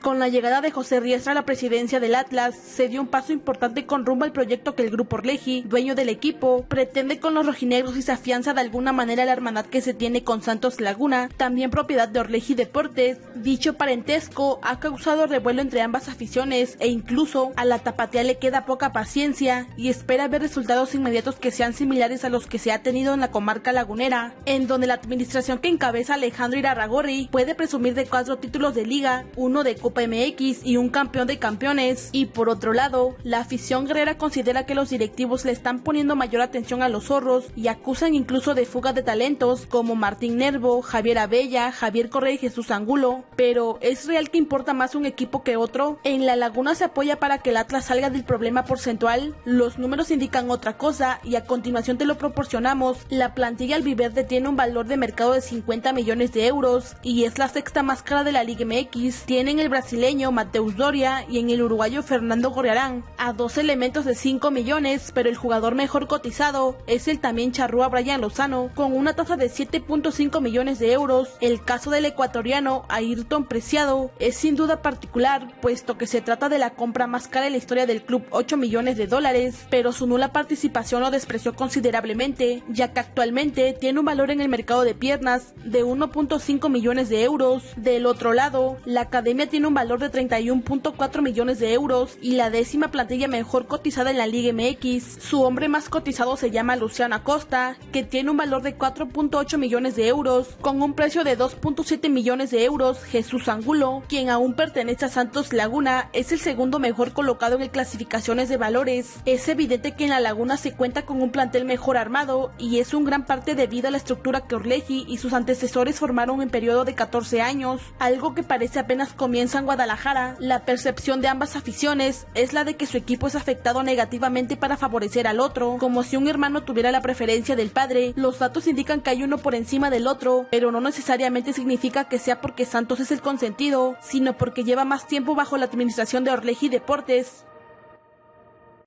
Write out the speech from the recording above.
Con la llegada de José Riestra a la presidencia del Atlas, se dio un paso importante con rumbo al proyecto que el Grupo Orleji, dueño del equipo, pretende con los rojinegros y se afianza de alguna manera la hermandad que se tiene con Santos Laguna, también propiedad de Orleji Deportes. Dicho parentesco ha causado revuelo entre ambas aficiones e incluso a la tapatía le queda poca paciencia y espera ver resultados inmediatos que sean similares a los que se ha tenido en la comarca lagunera, en donde la administración que encabeza Alejandro Irarragorri puede presumir de cuatro títulos de liga, uno de Copa MX y un campeón de campeones. Y por otro lado, la afición guerrera considera que los directivos le están poniendo mayor atención a los zorros y acusan incluso de fuga de talentos como Martín Nervo, Javier Abella, Javier Correa y Jesús Angulo. Pero ¿es real que importa más un equipo que otro? En la Laguna se apoya para que el Atlas salga del problema porcentual. Los números indican otra cosa y a continuación te lo proporcionamos. La plantilla albiverde tiene un valor de mercado de 50 millones de euros y es la sexta más cara de la Liga MX. Tienen el brasileño Mateus Doria y en el uruguayo Fernando Gorriarán, a dos elementos de 5 millones, pero el jugador mejor cotizado es el también charrúa Brian Lozano, con una tasa de 7.5 millones de euros. El caso del ecuatoriano Ayrton Preciado es sin duda particular, puesto que se trata de la compra más cara en la historia del club, 8 millones de dólares, pero su nula participación lo despreció considerablemente, ya que actualmente tiene un valor en el mercado de piernas de 1.5 millones de euros. Del otro lado, la academia tiene un valor de 31.4 millones de euros y la décima plantilla mejor cotizada en la Liga MX. Su hombre más cotizado se llama Luciano Acosta, que tiene un valor de 4.8 millones de euros, con un precio de 2.7 millones de euros. Jesús Angulo, quien aún pertenece a Santos Laguna, es el segundo mejor colocado en el clasificaciones de valores. Es evidente que en la Laguna se cuenta con un plantel mejor armado y es un gran parte debido a la estructura que Orleji y sus antecesores formaron en periodo de 14 años, algo que parece apenas comienza en Guadalajara. La percepción de ambas aficiones es la de que su equipo es afectado negativamente para favorecer al otro, como si un hermano tuviera la preferencia del padre. Los datos indican que hay uno por encima del otro, pero no necesariamente significa que sea porque Santos es el consentido, sino porque lleva más tiempo bajo la administración de Orleji Deportes.